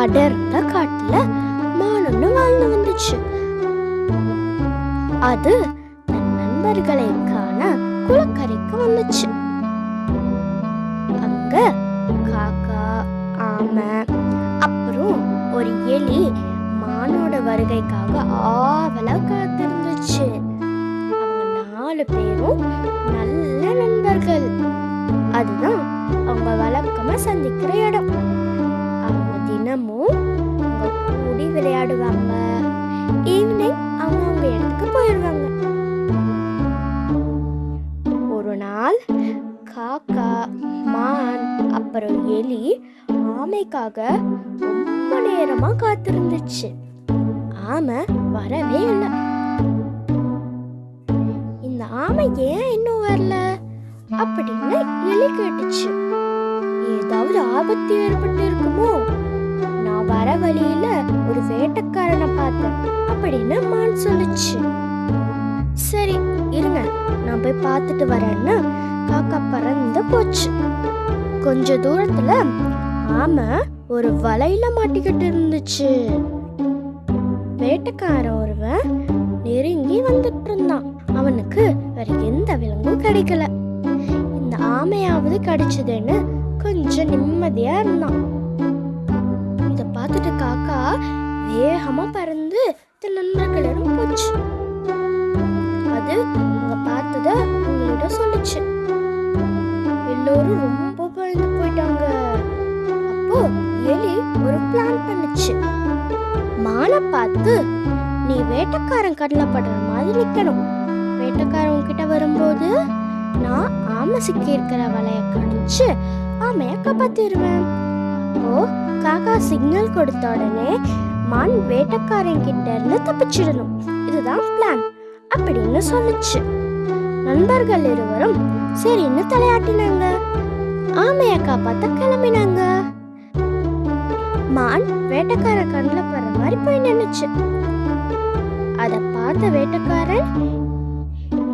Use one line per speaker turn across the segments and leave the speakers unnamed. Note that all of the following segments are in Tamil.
அடர்ந்த காட்டுல மான் வாழ்ந்து வந்துச்சு. அது தன் நண்பர்களை காண குளக்கரைக்கு வந்துச்சு. அங்க காக்கா ஆமை அப்புறம் ஒரு எலி மானோட வருகைக்காக ஆவலா காத்திருந்துச்சு. அவங்க நாலு பேரும் நல்ல நண்பர்கள். அதுதான் அவங்க வழக்கமா சந்திக்கிற இடம். தினமும் அவங்க கூடி விளையாடுவாங்க. ஈவினிங் அவங்க அவங்க இடத்துக்கு போயிடுவாங்க ஒரு நாள் காக்கா மான் அப்புறம் எலி ஆமைக்காக ரொம்ப நேரமா காத்திருந்துச்சு. ஆமை வரவே இல்லை. இந்த ஆமை ஏன் இன்னும் வரல? அப்படின்னு எலி கேட்டுச்சு. ஏதாவது ஆபத்து ஏற்பட்டு இருக்குமோ அப்படின்னு மான் சொல்லுச்சு. சரி இருங்க. நான் போய் பார்த்துட்டு வரேன்னு காக்கா பறந்து போச்சு. கொஞ்ச தூரத்துல ஆமை ஒரு வலையில மாட்டிக்கிட்டு இருந்துச்சு. வேட்டைக்காரன் ஒருவன் நெருங்கி வந்துட்டு இருந்தான். அவனுக்கு வேற எந்த விலங்கும் கிடைக்கல. இந்த ஆமையாவது கிடைச்சதுன்னு கொஞ்சம் நிம்மதியா இருந்தான். இத பார்த்துட்டு காக்கா வேகமா பறந்து தன் நண்பர்களிடம் போச்சு. அது அங்க பார்த்தத உங்களோட சொல்லுச்சு. எல்லோரும் ரொம்ப பயந்து போயிட்டாங்க. அப்போ எலி ஒரு பிளான் பண்ணுச்சு. மானை பார்த்து நீ வேட்டைக்காரன் கண்ணில் படுற மாதிரி நிற்கணும் வேட்டைக்காரன் கிட்ட வரும்போது நான் ஆமை சிக்கி இருக்கிற வலையை கடிச்சு ஆமையை காப்பாத்திடுவேன் ஓ காக்கா சிக்னல் கொடுத்த உடனே மான் வேட்டைக்காரன் கிட்ட இருந்து தப்பிச்சிடணும். இதுதான் பிளான் அப்படின்னு சொல்லுச்சு. நண்பர்கள் இருவரும் சரின்னு தலையாட்டினாங்க. ஆமைய காப்பாத்த கிளம்பினாங்க. மான் வேட்டக்கார கண்ணில் படுற மாதிரி போய் நின்னுச்சு. அதை பார்த்த வேட்டைக்காரன்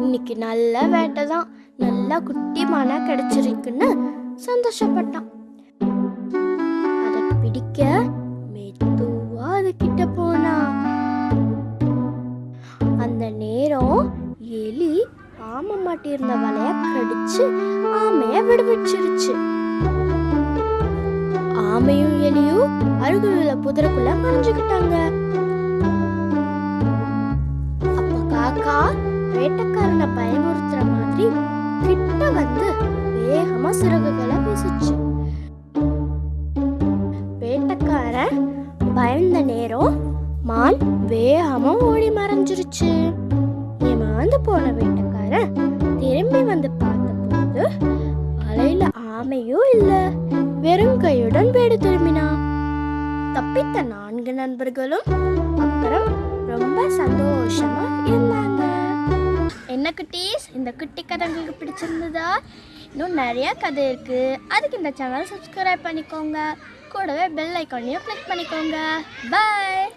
இன்னைக்கு நல்ல வேட்டை தான். நல்லா குட்டி மானா கிடைச்சிருக்குன்னு சந்தோஷப்பட்டான். அதை பிடிக்க ஆமை மாட்டியிருந்த வலைய கடிச்சு ஆமைய விடுவிச்சிருச்சு ஆமையும் எலியும் அருகிலுள்ள புதருக்குள்ள மறைஞ்சுக்கிட்டாங்க. அப்ப காக்கா வேட்டைக்காரனை பயமுறுத்துற மாதிரி கிட்ட வந்து வேகமா சிறகுகளை வீசுச்சு. வேட்டக்காரன் பயந்த நேரம் மான் வேகமா ஓடி மறைஞ்சிருச்சு. ஏமாந்து போன திரும்பி வந்து பார்த்தபோது வலையில ஆமையும் இல்ல வெறும் கையுடன் வீடு திரும்பினான் தப்பித்த நான்கு நண்பர்களும் அப்புறம் ரொம்ப சந்தோஷமா இருந்தாங்க. என்ன குட்டீஸ் இந்த குட்டி கதை உங்களுக்கு பிடிச்சிருந்ததா? இன்னும் நிறைய கதை இருக்கு. அதுக்கு இந்த சேனல் சப்ஸ்கிரைப் பண்ணிக்கோங்க. கூடவே பெல் ஐக்கானையும் கிளிக் பண்ணிக்கோங்க. பாய்